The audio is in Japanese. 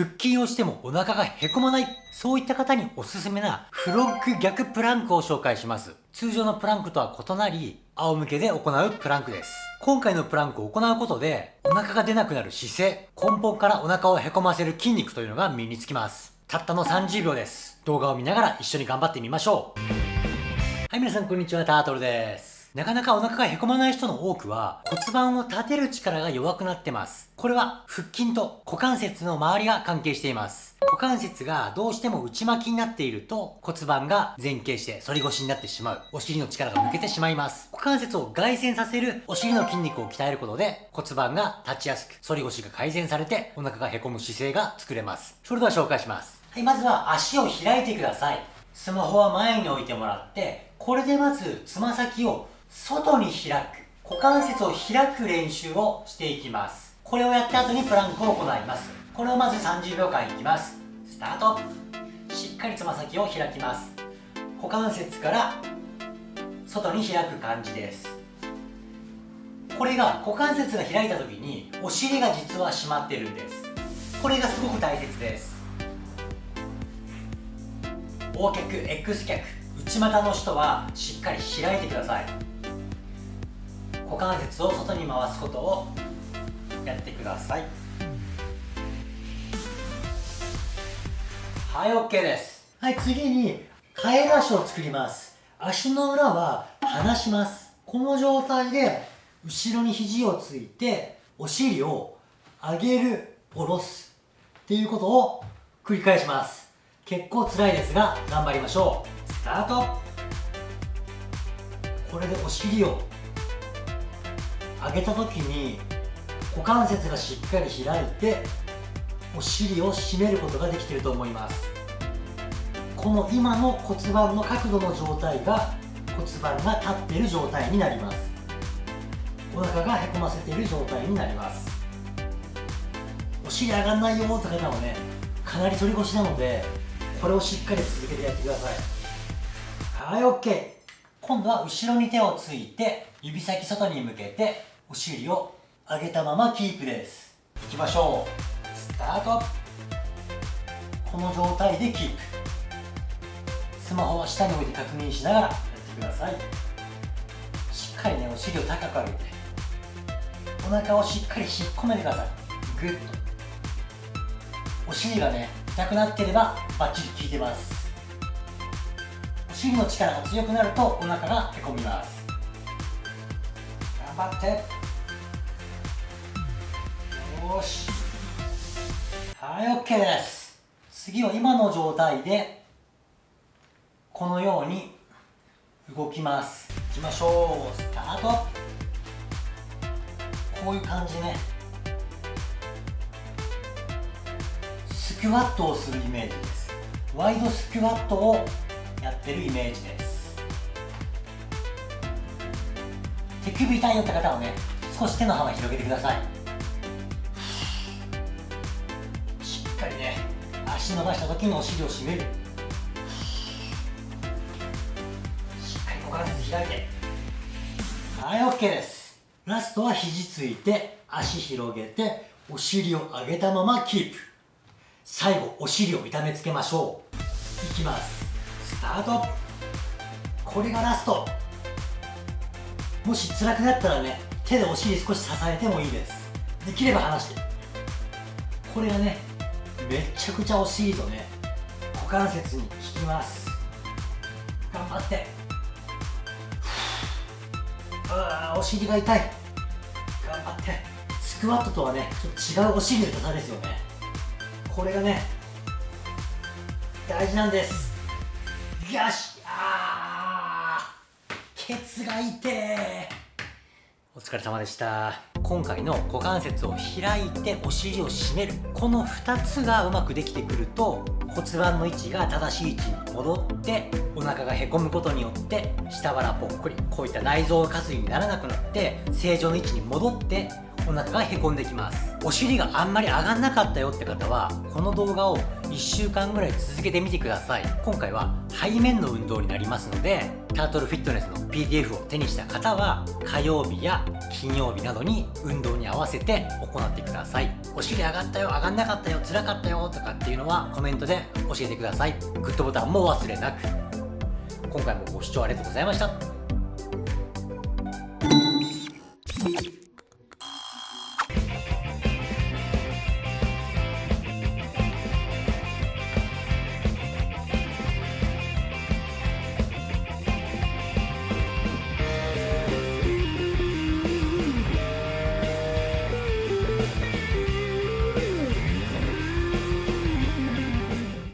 腹筋をしてもお腹がへこまない、そういった方におすすめなフロッグ逆プランクを紹介します。通常のプランクとは異なり、仰向けで行うプランクです。今回のプランクを行うことで、お腹が出なくなる姿勢、根本からお腹をへこませる筋肉というのが身につきます。たったの30秒です。動画を見ながら一緒に頑張ってみましょう。はい、皆さんこんにちは、タートルです。なかなかお腹がへこまない人の多くは骨盤を立てる力が弱くなってます。これは腹筋と股関節の周りが関係しています。股関節がどうしても内巻きになっていると骨盤が前傾して反り腰になってしまう。お尻の力が抜けてしまいます。股関節を外旋させるお尻の筋肉を鍛えることで骨盤が立ちやすく反り腰が改善されてお腹がへこむ姿勢が作れます。それでは紹介します。はい、まずは足を開いてください。スマホは前に置いてもらって、これでまずつま先を外に開く。股関節を開く練習をしていきます。これをやった後にプランクを行います。これをまず30秒間いきます。スタート。しっかりつま先を開きます。股関節から外に開く感じです。これが股関節が開いた時にお尻が実は締まってるんです。これがすごく大切です。O 脚 X 脚内股の人はしっかり開いてください。股関節を外に回すことをやってください。はい OK です。はい次にカエル足を作ります。足の裏は離します。この状態で後ろに肘をついてお尻を上げる下ろすっていうことを繰り返します。結構辛いですが頑張りましょう。スタート。これでお尻を上げた時に股関節がしっかり開いてお尻を締めることができていると思います。この今の骨盤の角度の状態が骨盤が立っている状態になります。お腹がへこませている状態になります。お尻上がんないよって方はねかなり反り腰なのでこれをしっかり続けてやってください。はい OK 今度は後ろに手をついて指先外に向けてお尻を上げたままキープです。いきましょう。スタート。この状態でキープ。スマホは下に置いて確認しながらやってください。しっかりねお尻を高く上げてお腹をしっかり引っ込めてください。グッと。お尻がね痛くなってればバッチリ効いてます。お尻の力が強くなるとお腹がへこみます。頑張って。よしはい。OK です次は今の状態でこのように動きますい。きましょうスタートこうい。う感じねスクワットをするイメージですワイドスクワットをやってるイメージです手首痛い。よって方はね少し手の幅広げてください。足伸ばした時にお尻を締める。しっかり股関節開いて。はい OK です。ラストは肘ついて足広げてお尻を上げたままキープ。最後お尻を痛めつけましょう。いきます。スタート。これがラスト。もし辛くなったらね手でお尻少し支えてもいいです。できれば離して。これがねめちゃくちゃお尻とね。股関節に効きます。頑張って。あお尻が痛い。頑張って。スクワットとはねちょっと違うお尻の痛さですよね。これがね大事なんです。よし。あー。ケツが痛えお疲れ様でした。今回の股関節を開いてお尻を締めるこの2つがうまくできてくると骨盤の位置が正しい位置に戻ってお腹がへこむことによって下腹ぽっこりこういった内臓下垂にならなくなって正常の位置に戻ってお腹がへこんできます。お尻があんまり上がんなかったよって方はこの動画を1週間ぐらい続けてみてください。今回は背面の運動になりますのでタートルフィットネスの PDF を手にした方は火曜日や金曜日などに運動に合わせて行ってください。お尻上がったよ上がんなかったよ辛かったよとかっていうのはコメントで教えてください。グッドボタンも忘れなく。今回もご視聴ありがとうございました。